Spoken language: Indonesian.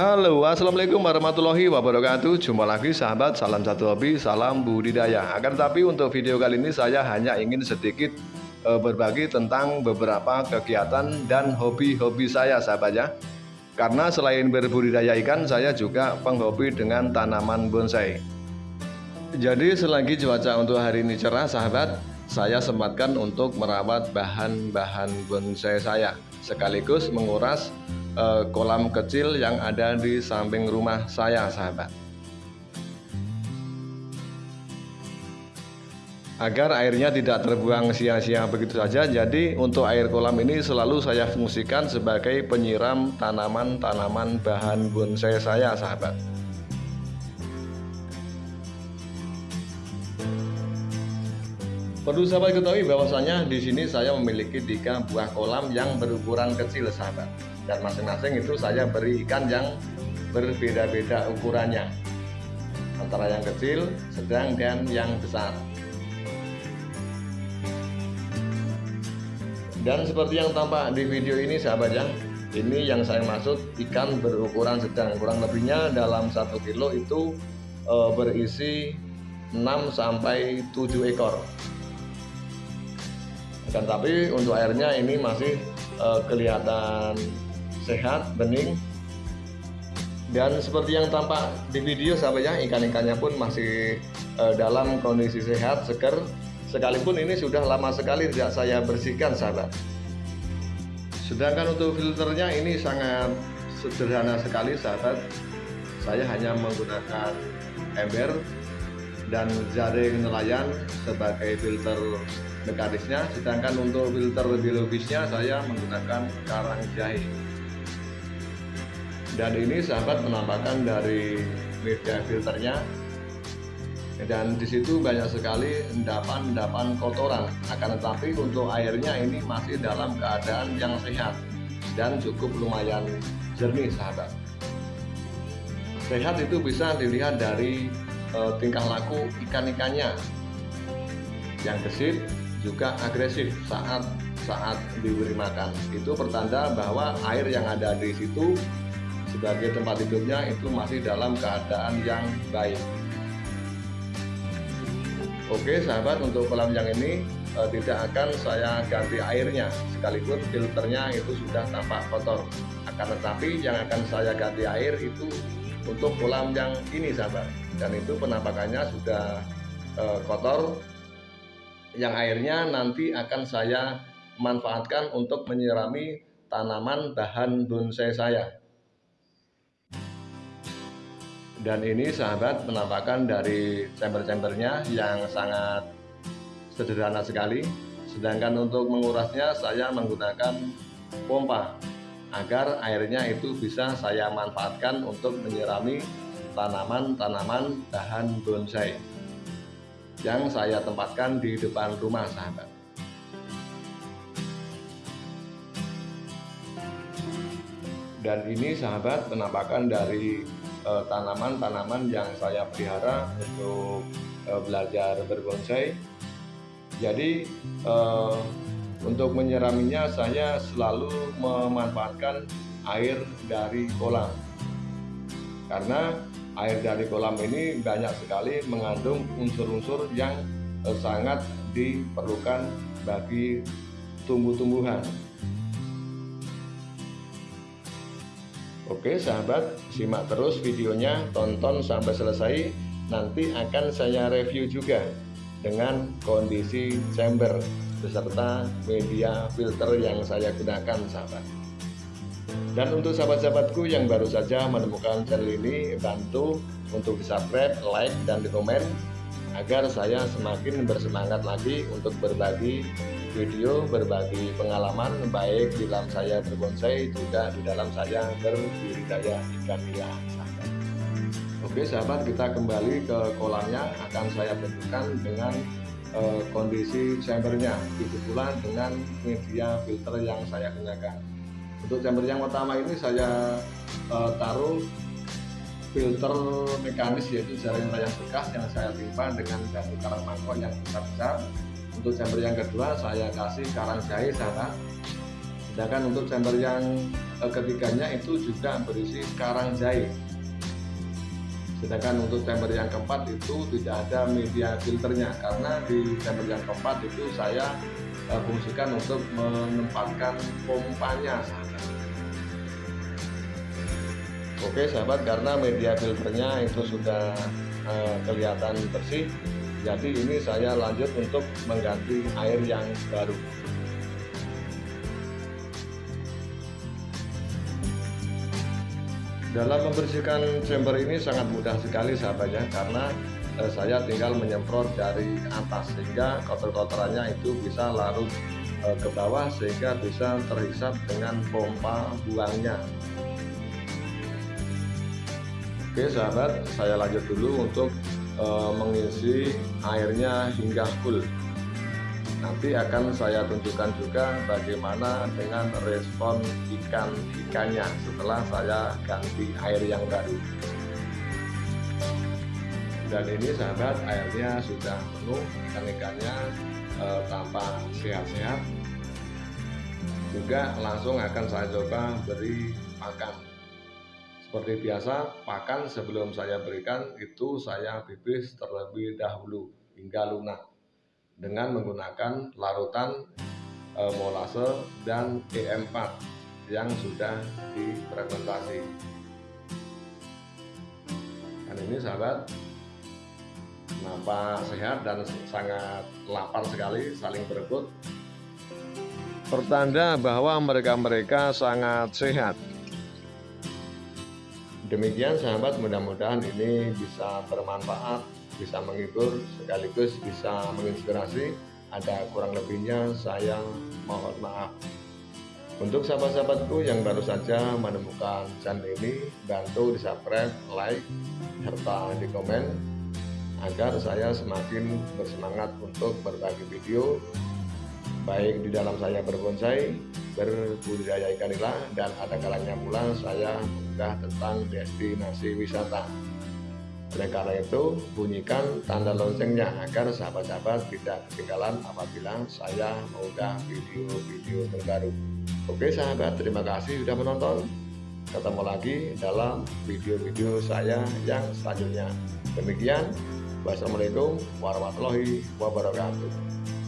Halo, assalamualaikum warahmatullahi wabarakatuh. Jumpa lagi sahabat, salam satu hobi, salam budidaya. Akan tapi untuk video kali ini saya hanya ingin sedikit e, berbagi tentang beberapa kegiatan dan hobi-hobi saya, sahabat ya. Karena selain berbudidaya ikan, saya juga penghobi dengan tanaman bonsai. Jadi selagi cuaca untuk hari ini cerah, sahabat, saya sempatkan untuk merawat bahan-bahan bonsai saya, sekaligus menguras eh, kolam kecil yang ada di samping rumah saya sahabat. Agar airnya tidak terbuang sia-sia begitu saja jadi untuk air kolam ini selalu saya fungsikan sebagai penyiram tanaman-tanaman bahan bonsai saya sahabat Perlu sahabat ketahui bahwasanya di sini saya memiliki tiga buah kolam yang berukuran kecil sahabat. Dan masing-masing itu saya beri ikan yang berbeda-beda ukurannya. Antara yang kecil, sedang dan yang besar. Dan seperti yang tampak di video ini sahabat ya, ini yang saya maksud ikan berukuran sedang. Kurang lebihnya dalam satu kilo itu e, berisi 6 sampai 7 ekor dan tapi untuk airnya ini masih uh, kelihatan sehat bening. Dan seperti yang tampak di video sahabat ya ikan-ikannya pun masih uh, dalam kondisi sehat seger. Sekalipun ini sudah lama sekali tidak saya bersihkan sahabat. Sedangkan untuk filternya ini sangat sederhana sekali sahabat. Saya hanya menggunakan ember dan jaring nelayan sebagai filter mekanisnya sedangkan untuk filter biologisnya saya menggunakan karang jahe. Dan ini sahabat penampakan dari media filternya. Dan di situ banyak sekali endapan-endapan kotoran. Akan tetapi untuk airnya ini masih dalam keadaan yang sehat dan cukup lumayan jernih sahabat. Sehat itu bisa dilihat dari e, tingkah laku ikan-ikannya. Yang gesit juga agresif saat saat diberi makan. Itu pertanda bahwa air yang ada di situ sebagai tempat hidupnya itu masih dalam keadaan yang baik. Oke sahabat untuk kolam yang ini e, tidak akan saya ganti airnya sekalipun filternya itu sudah tampak kotor akan tetapi yang akan saya ganti air itu untuk kolam yang ini sahabat dan itu penampakannya sudah e, kotor yang airnya nanti akan saya manfaatkan untuk menyirami tanaman bahan bonsai saya. Dan ini sahabat penampakan dari chamber-chambernya yang sangat sederhana sekali. Sedangkan untuk mengurasnya saya menggunakan pompa agar airnya itu bisa saya manfaatkan untuk menyirami tanaman-tanaman bahan bonsai yang saya tempatkan di depan rumah sahabat. Dan ini sahabat penampakan dari eh, tanaman-tanaman yang saya pelihara untuk uh, belajar berbonsai. Jadi uh, untuk menyiraminya saya selalu memanfaatkan air dari kolam. Karena air dari kolam ini banyak sekali mengandung unsur-unsur yang eh, sangat diperlukan bagi tumbuh-tumbuhan. Oke sahabat, simak terus videonya, tonton sampai selesai. Nanti akan saya review juga dengan kondisi chamber beserta media filter yang saya gunakan sahabat. Dan untuk sahabat-sahabatku yang baru saja menemukan channel ini, bantu untuk di subscribe, like, dan di komen agar saya semakin bersemangat lagi untuk berbagi video, berbagi pengalaman baik di dalam saya berbonsai juga di dalam saya berbudidaya ikan nila. Oke sahabat, kita kembali ke kolamnya akan saya tunjukkan dengan uh, kondisi chambernya, begitu pula dengan media filter yang saya gunakan. Untuk chamber yang pertama ini saya uh, taruh filter mekanis yaitu jaring layang bekas yang saya timpa dengan batu karang mangkok yang besar-besar. Untuk chamber yang kedua saya kasih karang jahe sana. Sedangkan untuk chamber yang eh, ketiganya itu juga berisi karang jahe sedangkan untuk chamber yang keempat itu tidak ada media filternya karena di chamber yang keempat itu saya uh, fungsikan untuk menempatkan pompanya oke sahabat karena media filternya itu sudah uh, kelihatan bersih jadi ini saya lanjut untuk mengganti air yang baru. Dalam membersihkan chamber ini sangat mudah sekali sahabatnya karena eh, saya tinggal menyemprot dari atas sehingga kotor-kotorannya itu bisa larut eh, ke bawah sehingga bisa terhisap dengan pompa buangnya Oke sahabat saya lanjut dulu untuk eh, mengisi airnya hingga full. Nanti akan saya tunjukkan juga bagaimana dengan respon ikan-ikannya setelah saya ganti air yang baru. Dan ini sahabat airnya sudah penuh ikan-ikannya e, tampak sehat-sehat. Juga langsung akan saya coba beri makan seperti biasa pakan sebelum saya berikan itu saya pipis terlebih dahulu hingga lunak dengan menggunakan larutan e, molase dan E4 yang sudah difermentasi. Dan ini sahabat nampak sehat dan sangat lapar sekali saling berebut. Pertanda bahwa mereka-mereka sangat sehat. Demikian sahabat mudah-mudahan ini bisa bermanfaat bisa menghibur sekaligus bisa menginspirasi. Ada kurang lebihnya saya mohon maaf. Untuk sahabat-sahabatku yang baru saja menemukan channel ini bantu di subscribe like serta di komen agar saya semakin bersemangat untuk berbagi video baik di dalam saya berbonsai berbudidaya ikan nila dan ada kalanya pula saya mengunggah tentang destinasi wisata oleh karena itu, bunyikan tanda loncengnya agar sahabat-sahabat tidak ketinggalan apabila saya mengunggah video-video terbaru. Oke sahabat, terima kasih sudah menonton. Ketemu lagi dalam video-video saya yang selanjutnya. Demikian, wassalamualaikum warahmatullahi wabarakatuh.